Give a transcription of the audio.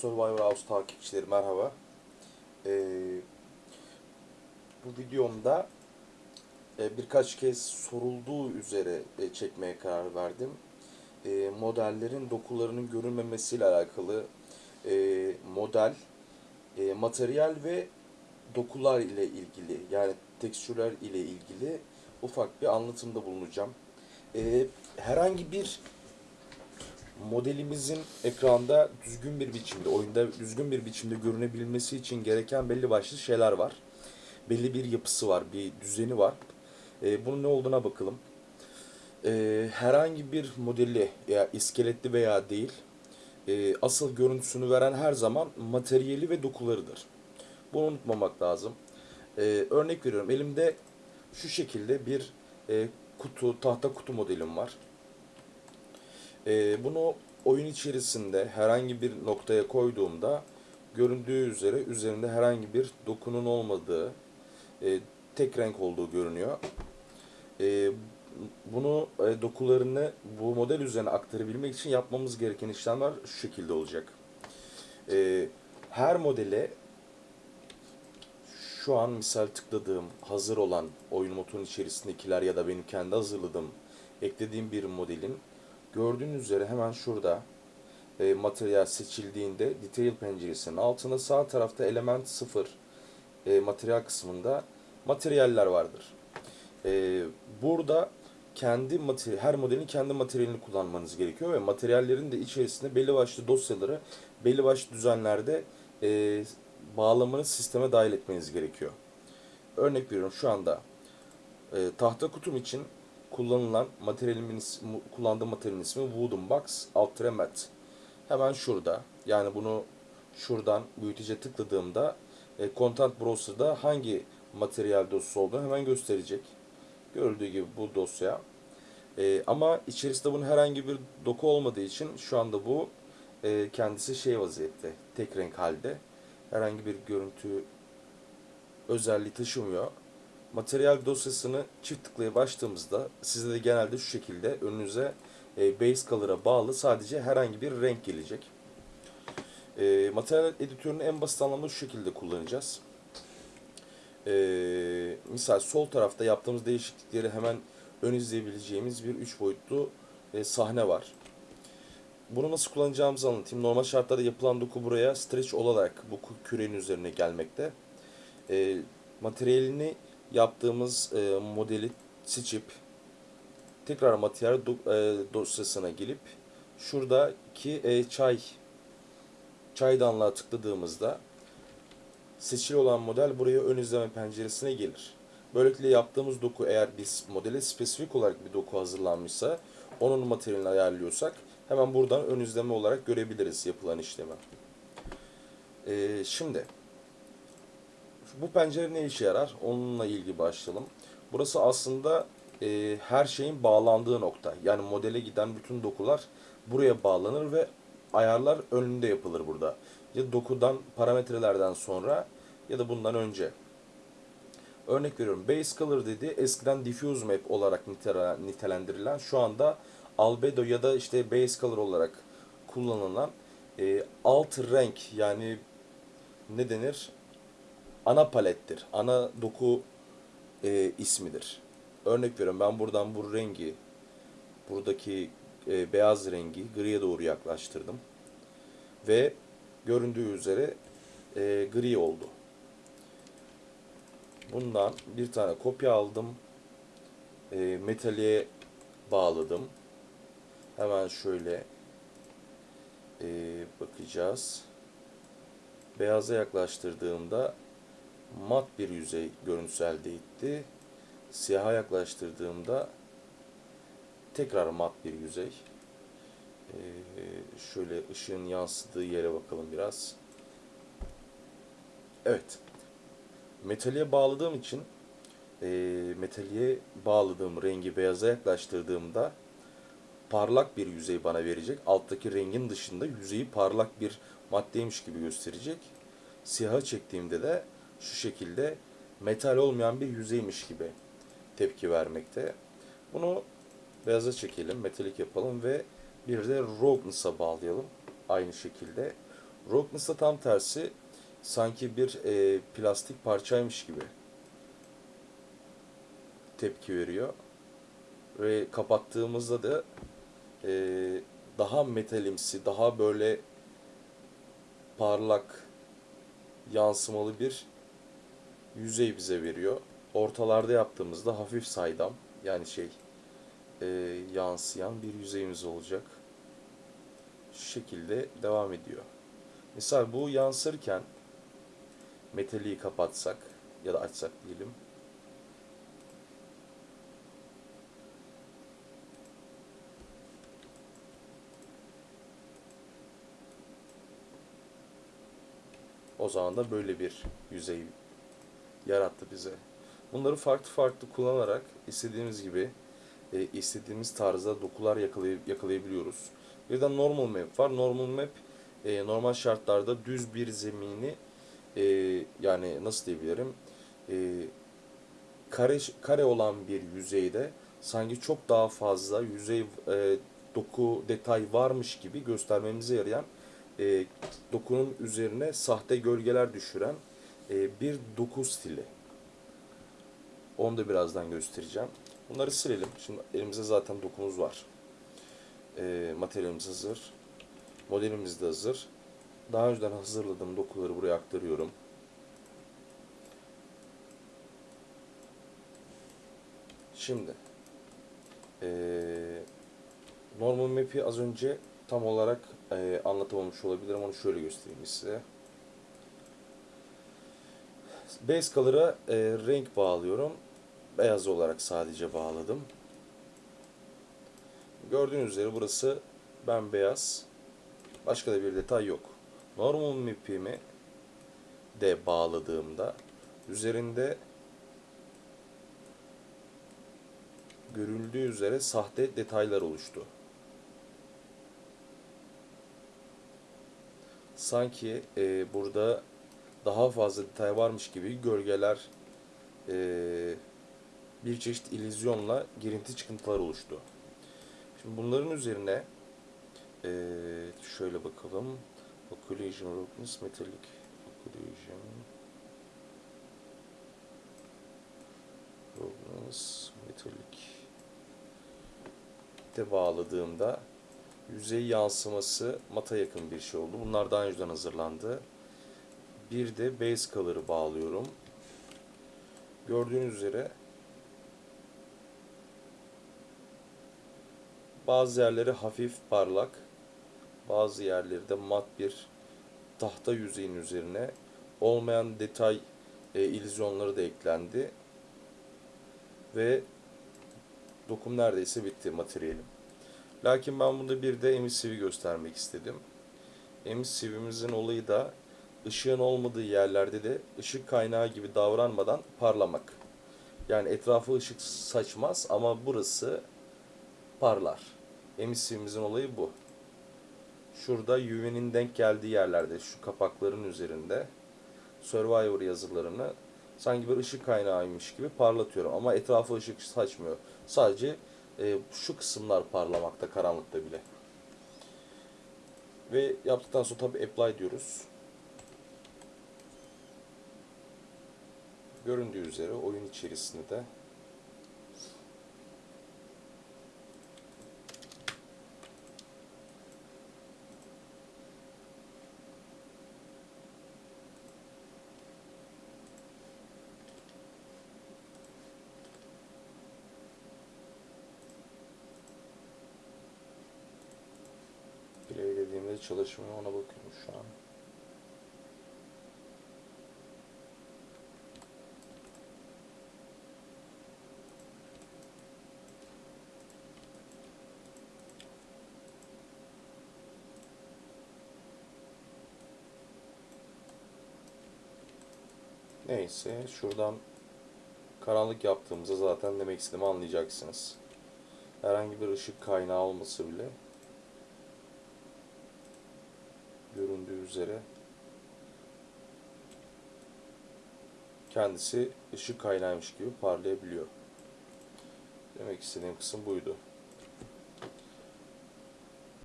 Survivor House takipçileri merhaba. Ee, bu videomda e, birkaç kez sorulduğu üzere e, çekmeye karar verdim. E, modellerin dokularının görünmemesiyle alakalı e, model, e, materyal ve dokular ile ilgili yani tekstürler ile ilgili ufak bir anlatımda bulunacağım. E, herhangi bir modelimizin ekranda düzgün bir biçimde, oyunda düzgün bir biçimde görünebilmesi için gereken belli başlı şeyler var. Belli bir yapısı var, bir düzeni var. E, bunun ne olduğuna bakalım. E, herhangi bir modeli ya iskeletli veya değil, e, asıl görüntüsünü veren her zaman materyali ve dokularıdır. Bunu unutmamak lazım. E, örnek veriyorum, elimde şu şekilde bir e, kutu, tahta kutu modelim var. Ee, bunu oyun içerisinde herhangi bir noktaya koyduğumda göründüğü üzere üzerinde herhangi bir dokunun olmadığı, e, tek renk olduğu görünüyor. E, bunu e, dokularını bu model üzerine aktarabilmek için yapmamız gereken işlemler şu şekilde olacak. E, her modele şu an misal tıkladığım hazır olan oyun motorunun içerisindekiler ya da benim kendi hazırladığım eklediğim bir modelin Gördüğünüz üzere hemen şurada e, materyal seçildiğinde detail penceresinin altında sağ tarafta element 0 e, materyal kısmında materyaller vardır. E, burada kendi materyal, her modelin kendi materyalini kullanmanız gerekiyor ve materyallerin de içerisinde belli başlı dosyaları belli başlı düzenlerde e, bağlamanız sisteme dahil etmeniz gerekiyor. Örnek veriyorum şu anda e, tahta kutum için kullanılan materyalimin ismi, kullandığım materyalin ismi Wooden Box Ultra. Hemen şurada. Yani bunu şuradan büyütece tıkladığımda e, Content Browser'da hangi materyal dosyası olduğunu hemen gösterecek. Görüldüğü gibi bu dosya. E, ama içerisinde bunun herhangi bir doku olmadığı için şu anda bu e, kendisi şey vaziyette. Tek renk halde. Herhangi bir görüntü özelliği taşımıyor. Materyal dosyasını çift tıklayıp açtığımızda size de genelde şu şekilde önünüze e, base color'a bağlı sadece herhangi bir renk gelecek. E, materyal editörünü en basit anlamda şu şekilde kullanacağız. E, misal sol tarafta yaptığımız değişiklikleri hemen ön izleyebileceğimiz bir 3 boyutlu e, sahne var. Bunu nasıl kullanacağımızı anlatayım. Normal şartlarda yapılan doku buraya stretch olarak bu kürenin üzerine gelmekte. E, materyalini yaptığımız e, modeli seçip tekrar materyal do, e, dosyasına gelip şuradaki e, çay çaydanlığa tıkladığımızda seçili olan model buraya ön izleme penceresine gelir. Böylelikle yaptığımız doku eğer biz modele spesifik olarak bir doku hazırlanmışsa onun materyalini ayarlıyorsak hemen buradan ön izleme olarak görebiliriz yapılan işlemi. Ee, şimdi bu pencere ne işe yarar? Onunla ilgili başlayalım. Burası aslında e, her şeyin bağlandığı nokta. Yani modele giden bütün dokular buraya bağlanır ve ayarlar önünde yapılır burada. Ya dokudan, parametrelerden sonra ya da bundan önce. Örnek veriyorum. Base Color dedi eskiden Diffuse Map olarak nitelendirilen şu anda Albedo ya da işte Base Color olarak kullanılan e, alt renk yani ne denir? Ana palettir. Ana doku e, ismidir. Örnek veriyorum ben buradan bu rengi buradaki e, beyaz rengi griye doğru yaklaştırdım. Ve göründüğü üzere e, gri oldu. Bundan bir tane kopya aldım. E, metaliğe bağladım. Hemen şöyle e, bakacağız. Beyaza yaklaştırdığımda mat bir yüzey görüntüsü elde etti. Siyaha yaklaştırdığımda tekrar mat bir yüzey. Ee, şöyle ışığın yansıdığı yere bakalım biraz. Evet. Metaliğe bağladığım için e, metaliğe bağladığım rengi beyaza yaklaştırdığımda parlak bir yüzey bana verecek. Alttaki rengin dışında yüzeyi parlak bir maddeymiş gibi gösterecek. Siyaha çektiğimde de şu şekilde metal olmayan bir yüzeymiş gibi tepki vermekte. Bunu beyaza çekelim, metalik yapalım ve bir de Roughness'a bağlayalım. Aynı şekilde. Rockness'ta tam tersi sanki bir e, plastik parçaymış gibi tepki veriyor. Ve kapattığımızda da e, daha metalimsi, daha böyle parlak, yansımalı bir yüzey bize veriyor. Ortalarda yaptığımızda hafif saydam yani şey e, yansıyan bir yüzeyimiz olacak. Şu şekilde devam ediyor. Mesela bu yansırken metaliği kapatsak ya da açsak diyelim. O zaman da böyle bir yüzey yarattı bize. Bunları farklı farklı kullanarak istediğimiz gibi e, istediğimiz tarzda dokular yakalay yakalayabiliyoruz. Bir de normal map var. Normal map e, normal şartlarda düz bir zemini e, yani nasıl diyebilirim e, kare kare olan bir yüzeyde sanki çok daha fazla yüzey e, doku detay varmış gibi göstermemize yarayan e, dokunun üzerine sahte gölgeler düşüren e, bir doku stili. Onu da birazdan göstereceğim. Bunları silelim. Şimdi elimizde zaten dokumuz var. E, materyalimiz hazır. Modelimiz de hazır. Daha önceden hazırladığım dokuları buraya aktarıyorum. Şimdi e, normal map'i az önce tam olarak e, anlatamamış olabilirim. Onu şöyle göstereyim size. Base color'a e, renk bağlıyorum. Beyaz olarak sadece bağladım. Gördüğünüz üzere burası bembeyaz. Başka da bir detay yok. Normal map'imi de bağladığımda üzerinde görüldüğü üzere sahte detaylar oluştu. Sanki e, burada daha fazla detay varmış gibi gölgeler e, bir çeşit illüzyonla girinti çıkıntılar oluştu. Şimdi bunların üzerine e, şöyle bakalım. Occlusion roughness metallic occlusion roughness metallic de bağladığımda yüzey yansıması mata yakın bir şey oldu. Bunlar daha önceden hazırlandı. Bir de base color'ı bağlıyorum. Gördüğünüz üzere bazı yerleri hafif parlak, bazı yerleri de mat bir tahta yüzeyin üzerine olmayan detay e, illüzyonları da eklendi. Ve dokum neredeyse bitti materyalim. Lakin ben burada bir de emissivi göstermek istedim. Emissivimizin olayı da ışığın olmadığı yerlerde de ışık kaynağı gibi davranmadan parlamak. Yani etrafı ışık saçmaz ama burası parlar. Emissivimizin olayı bu. Şurada UV'nin denk geldiği yerlerde şu kapakların üzerinde Survivor yazılarını sanki bir ışık kaynağıymış gibi parlatıyorum ama etrafı ışık saçmıyor. Sadece e, şu kısımlar parlamakta karanlıkta bile. Ve yaptıktan sonra tabi apply diyoruz. Göründüğü üzere oyun içerisinde de play dediğimde çalışmıyor ona bakıyorum şu an. Neyse şuradan karanlık yaptığımızda zaten demek istediğimi anlayacaksınız. Herhangi bir ışık kaynağı olması bile göründüğü üzere kendisi ışık kaynağıymış gibi parlayabiliyor. Demek istediğim kısım buydu.